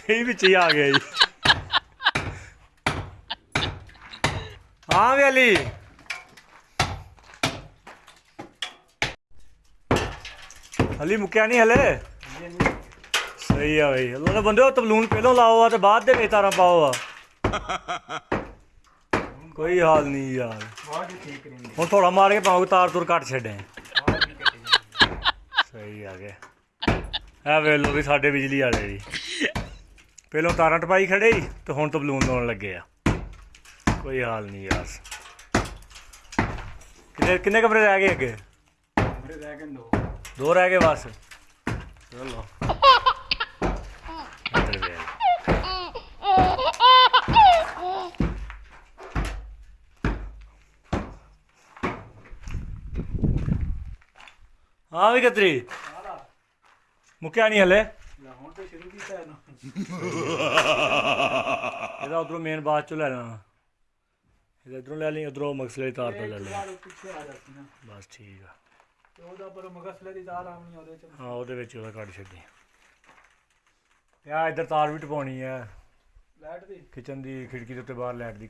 ਕਈ ਵਿੱਚ ਹੀ ਆ ਗਿਆ ਜੀ ਹਾਂ ਵੀ ਅਲੀ ਅਲੀ ਮੁੱਕਿਆ ਨਹੀਂ ਹਲੇ ਸਹੀ ਆ ਬਈ ਅੱਲਾ ਦੇ ਬੰਦੇ ਤਬਲੂਨ ਪਹਿਲੋਂ ਲਾਓ ਆ ਤੇ ਬਾਅਦ ਦੇ ਵਿੱਚ ਤਾਰਾਂ ਪਾਓ ਆ ਕੋਈ ਹਾਲ ਨਹੀਂ ਯਾਰ ਬਹੁਤ ਹੀ ਠੀਕ ਰਹਿੰਦੀ ਹੁਣ ਥੋੜਾ ਮਾਰ ਕੇ ਪਾਉਂ ਤਾਰ ਤੁਰ ਕੱਟ یہ وی لوگ سڈے بجلی والے بھی پہلے کرنٹ پائی کھڑے جی تو ہوں تو بلون لگے آ کوئی حال نہیں بس کمرے رہ گئے اگے دو رہے بس ہاں بھی کتری نہیںلے لے ادھر مکسلے تار بس ٹھیک ہے تار بھی ٹپانی ہے کچنی لائٹ کی